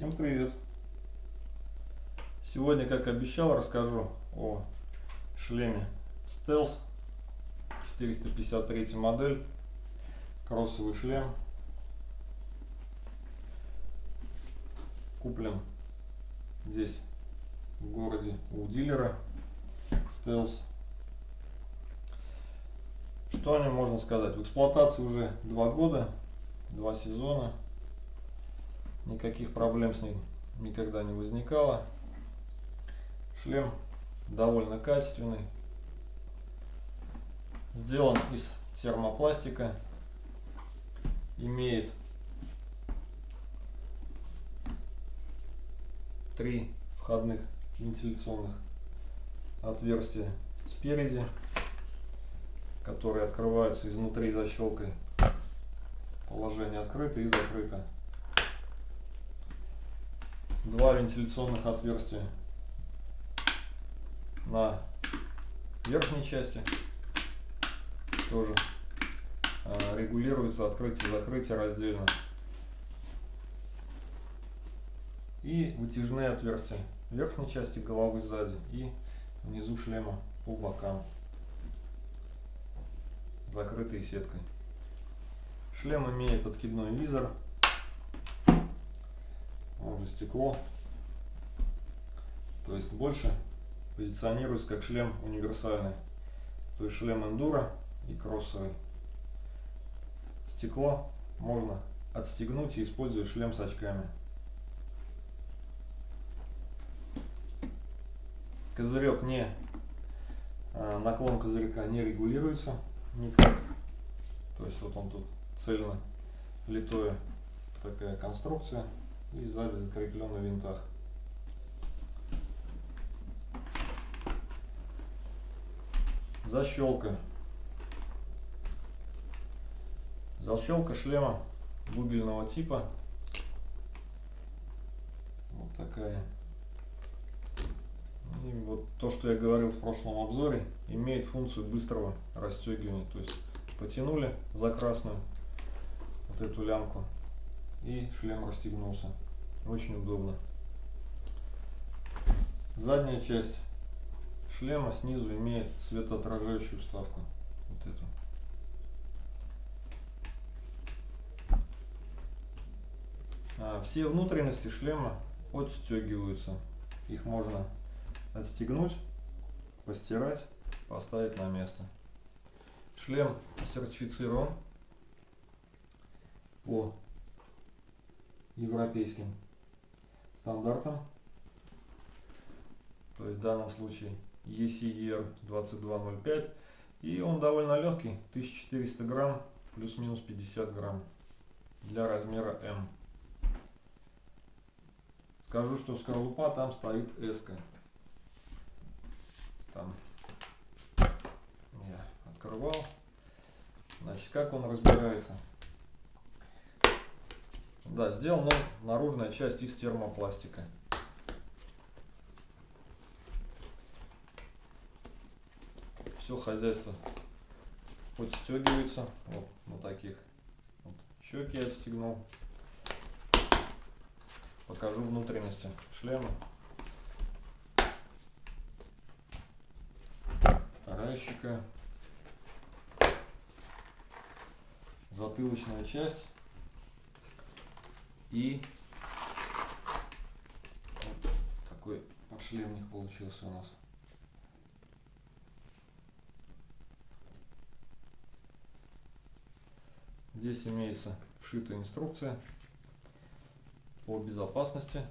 Всем привет! Сегодня, как обещал, расскажу о шлеме Stealth 453 модель, кроссовый шлем. Куплен здесь в городе у дилера Stealth. Что о нем можно сказать? В эксплуатации уже два года, два сезона. Никаких проблем с ним никогда не возникало. Шлем довольно качественный. Сделан из термопластика. Имеет три входных вентиляционных отверстия спереди, которые открываются изнутри защелкой. Положение открыто и закрыто два вентиляционных отверстия на верхней части тоже а, регулируется открытие-закрытие раздельно. И вытяжные отверстия в верхней части головы сзади и внизу шлема по бокам, закрытые сеткой. Шлем имеет откидной визор уже стекло. То есть больше позиционируется как шлем универсальный. То есть шлем эндуро и кроссовый. Стекло можно отстегнуть и использовать шлем с очками. Козырек не, а, наклон козырька не регулируется никак. То есть вот он тут цельно литое такая конструкция и сзади закреплен на винтах. Защелка. Защелка шлема бубельного типа. Вот такая. И вот то, что я говорил в прошлом обзоре, имеет функцию быстрого расстегивания. То есть потянули за красную вот эту лямку и шлем расстегнулся. Очень удобно. Задняя часть шлема снизу имеет светоотражающую вставку. Вот эту. А все внутренности шлема отстегиваются. Их можно отстегнуть, постирать, поставить на место. Шлем сертифицирован по европейским стандартам. То есть в данном случае ECER 2205. И он довольно легкий, 1400 грамм, плюс-минус 50 грамм для размера М. Скажу, что скорлупа там стоит S. -ка. Там я открывал. Значит, как он разбирается? Да, сделана наружная часть из термопластика. Все хозяйство подстегивается вот на таких. Вот, щеки отстегнул. Покажу внутренности шлема. Вторая щека. Затылочная часть. И вот такой подшлемник получился у нас. Здесь имеется вшитая инструкция по безопасности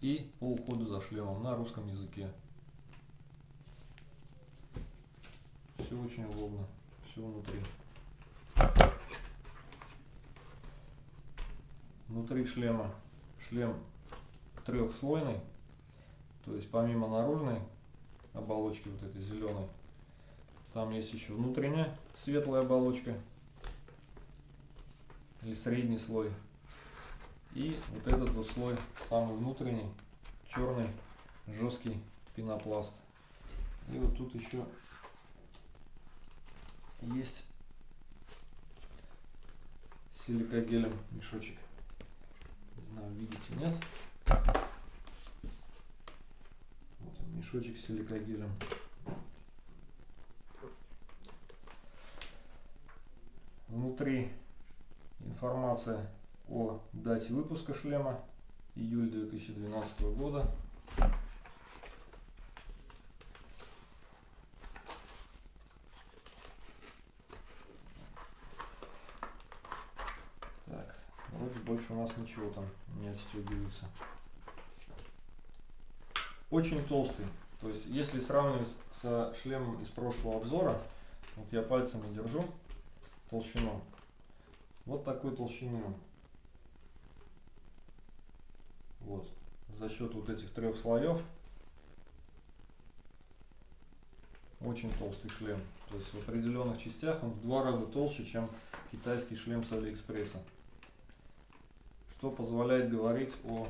и по уходу за шлемом на русском языке. Все очень удобно, все внутри. Внутри шлема шлем трехслойный, то есть помимо наружной оболочки вот этой зеленой, там есть еще внутренняя светлая оболочка или средний слой. И вот этот вот слой, самый внутренний, черный, жесткий пенопласт. И вот тут еще есть силикогелем мешочек. Знаю, видите, нет. Вот он, мешочек с силикогелем. Внутри информация о дате выпуска шлема июль 2012 года. Так, вроде больше у нас ничего там не отстегивается. Очень толстый. То есть, если сравнивать со шлемом из прошлого обзора, вот я пальцами держу толщину. Вот такой толщины. Вот. За счет вот этих трех слоев очень толстый шлем. То есть в определенных частях он в два раза толще, чем китайский шлем с Алиэкспресса. Что позволяет говорить о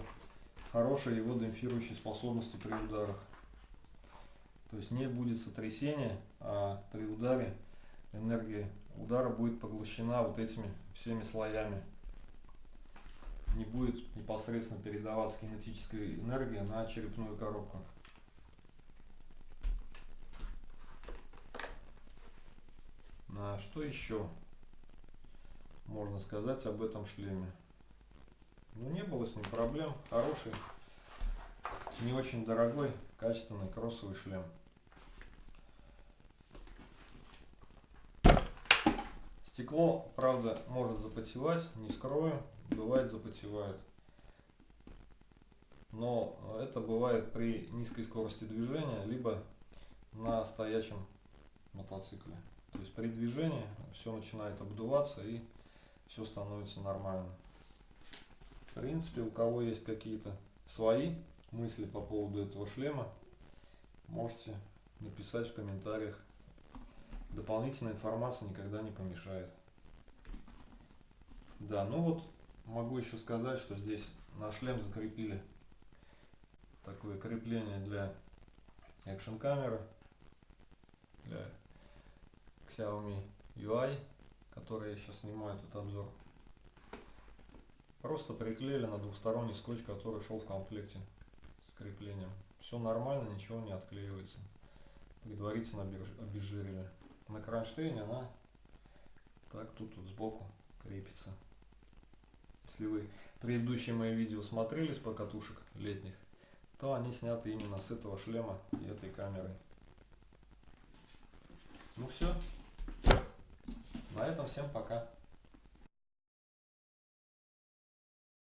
хорошей его демпфирующей способности при ударах. То есть не будет сотрясения, а при ударе энергия удара будет поглощена вот этими всеми слоями не будет непосредственно передаваться кинетическая энергия на черепную коробку. А что еще можно сказать об этом шлеме? Ну не было с ним проблем. Хороший, не очень дорогой, качественный кроссовый шлем. Стекло, правда, может запотевать, не скрою бывает запотевает. Но это бывает при низкой скорости движения, либо на стоячем мотоцикле. То есть при движении все начинает обдуваться и все становится нормально. В принципе, у кого есть какие-то свои мысли по поводу этого шлема, можете написать в комментариях. Дополнительная информация никогда не помешает. Да, ну вот Могу еще сказать, что здесь на шлем закрепили такое крепление для экшн камеры для Xiaomi UI, который я сейчас снимаю этот обзор. Просто приклеили на двухсторонний скотч, который шел в комплекте с креплением. Все нормально, ничего не отклеивается. Предварительно обезжирили. На кронштейне она так тут вот сбоку крепится. Если вы предыдущие мои видео смотрели с покатушек летних, то они сняты именно с этого шлема и этой камерой. Ну все. На этом всем пока.